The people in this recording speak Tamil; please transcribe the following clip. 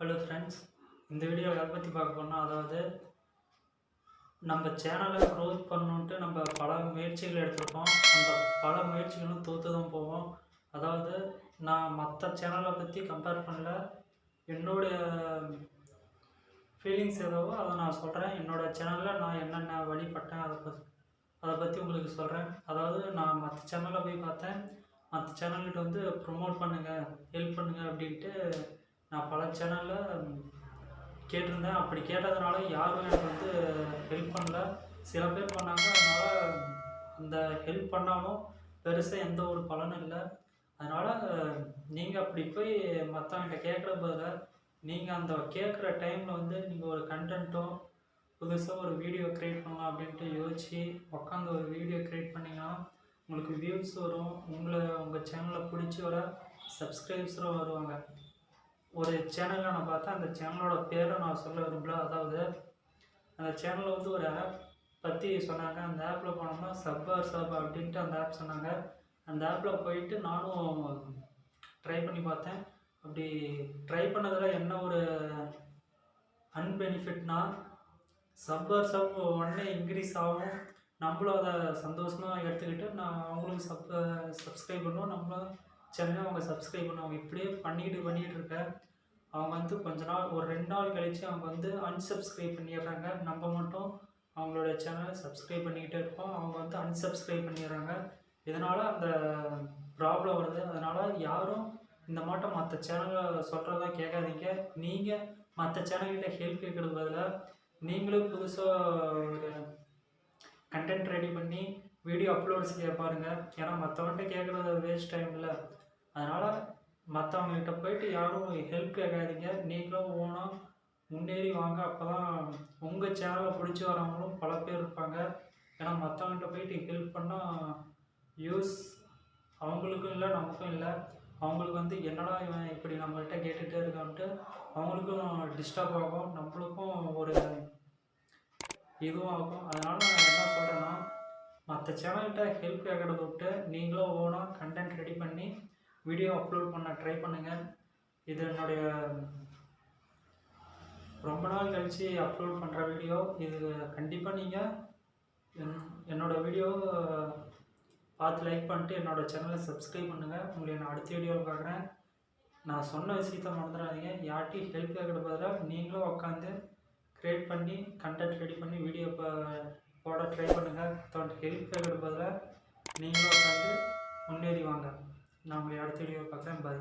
ஹலோ ஃப்ரெண்ட்ஸ் இந்த வீடியோ எதை பற்றி பார்க்க போனால் அதாவது நம்ம சேனலை க்ரோத் பண்ணணுன்ட்டு நம்ம பல முயற்சிகள் எடுத்திருப்போம் அந்த பல முயற்சிகளும் தோற்று தான் போவோம். அதாவது நான் மற்ற சேனலை பற்றி கம்பேர் பண்ணல. என்னுடைய ஃபீலிங்ஸ் எதுவோ அதை நான் சொல்கிறேன் என்னோடய சேனலில் நான் என்னென்ன வழிபட்டேன் அதை பற்றி அதை பற்றி உங்களுக்கு சொல்கிறேன் அதாவது நான் மற்ற சேனலில் போய் பார்த்தேன். மற்ற சேனல்கிட்ட வந்து ப்ரொமோட் பண்ணுங்கள் ஹெல்ப் பண்ணுங்கள் அப்படின்ட்டு நான் பல சேனலில் கேட்டிருந்தேன். அப்படி கேட்டதுனால யாரும் எனக்கு வந்து ஹெல்ப் பண்ணல. சில பேர் பண்ணாங்க. அதனால் அந்த ஹெல்ப் பண்ணாலும் பெருசாக எந்த ஒரு பலனும் இல்லை. அதனால் நீங்கள் அப்படி போய் மற்றவங்கிட்ட கேட்குற பதில் நீங்கள் அந்த கேட்குற டைமில் வந்து நீங்கள் ஒரு கண்டென்ட்டோ புதுசாக ஒரு வீடியோ க்ரியேட் பண்ணலாம் அப்படின்ட்டு யோசித்து உட்காந்து ஒரு வீடியோ க்ரியேட் பண்ணிங்கன்னா உங்களுக்கு வியூஸ் வரும். உங்களை உங்கள் சேனலை பிடிச்சி வர சப்ஸ்கிரைப்ஸரும் வருவாங்க. ஒரு சேனலில் நான் பார்த்தேன். அந்த சேனலோட பேரை நான் சொல்ல விரும்பல. அதாவது அந்த சேனலில் வந்து ஒரு ஆப் பற்றி சொன்னாங்க. அந்த ஆப்பில் போனோம்னா சப்பர் சப் அப்படின்ட்டு அந்த ஆப் சொன்னாங்க. அந்த ஆப்பில் போயிட்டு நானும் ட்ரை பண்ணி பார்த்தேன். அப்படி ட்ரை பண்ணதில் என்ன ஒரு அன்பெனிஃபிட்னா சப்பர் சப் உடனே இன்க்ரீஸ் ஆகும். நம்மளும் அதை சந்தோஷமாக எடுத்துக்கிட்டு நான் அவங்களுக்கு சப் சப்ஸ்கிரைப் பண்ணுவோம். நம்மளும் சேனலை அவங்க சப்ஸ்கிரைப் பண்ணுவாங்க இப்படியே பண்ணிக்கிட்டு பண்ணிகிட்டு இருக்க அவங்க வந்து கொஞ்ச நாள் ஒரு ரெண்டு நாள் கழித்து அவங்க வந்து அன்சப்ஸ்கிரைப் பண்ணிடுறாங்க. நம்ம மட்டும் அவங்களோட சேனலை சப்ஸ்கிரைப் பண்ணிக்கிட்டே இருப்போம் அவங்க வந்து அன்சப்ஸ்கிரைப் பண்ணிடுறாங்க. இதனால் அந்த ப்ராப்ளம் வருது. அதனால் யாரும் இந்த மாட்டம் மற்ற சேனலை சொல்கிறத கேட்காதீங்க. நீங்கள் மற்ற சேனல்கிட்ட ஹெல்ப் கேட்குறது பதிலாக நீங்களும் புதுசாக ஒரு கண்டென்ட் ரெடி பண்ணி வீடியோ அப்லோட் செய்ய பாருங்கள் ஏன்னா மற்றவன்ட்ட கேட்குறது வேஸ்ட் டைம் இல்லை. அதனால் மற்றவங்ககிட்ட போயிட்டு யாரும் ஹெல்ப் கேட்காதீங்க. நீங்களும் ஓனாக முன்னேறி வாங்க. அப்போ தான் உங்கள் சேனலை பிடிச்சி வரவங்களும் பல பேர் இருப்பாங்க. ஏன்னா மற்றவங்ககிட்ட போயிட்டு ஹெல்ப் பண்ணால் யூஸ் அவங்களுக்கும் இல்லை நமக்கும் இல்லை. அவங்களுக்கு வந்து என்னடா இவன் இப்படி நம்மகிட்ட கேட்டுகிட்டே இருக்கான்ட்டு அவங்களுக்கும் டிஸ்டர்ப் ஆகும். நம்மளுக்கும் ஒரு இதுவும் ஆகும். அதனால் மற்ற சேனல்கிட்ட ஹெல்ப் கேட்கறத விட்டு நீங்களும் ஓனாக கண்டென்ட் ரெடி பண்ணி வீடியோ அப்லோட் பண்ண ட்ரை பண்ணுங்கள் இது என்னுடைய ரொம்ப நாள் கழித்து அப்லோட் பண்ணுற வீடியோ இது கண்டிப்பாக நீங்கள் என் என்னோடய வீடியோ பார்த்து லைக் பண்ணிட்டு என்னோடய சேனலை சப்ஸ்கிரைப் பண்ணுங்கள் உங்களை நான் அடுத்த வீடியோவில் பார்க்குறேன் நான் சொன்ன விஷயத்த மறந்துடாதீங்க. யார்ட்டையும் ஹெல்ப் கேட்குற பதிலாக நீங்களும் உட்காந்து க்ரியேட் பண்ணி கண்டென்ட் ரெடி பண்ணி வீடியோ போட ட்ரை பண்ணுங்கள் ஹெல்ப் கேட்குற பதிலாக நீங்களும் உட்காந்து முன்னேறி வாங்க. நான் உங்களை அடுத்த வீடியோ பார்க்குறேன். பாய்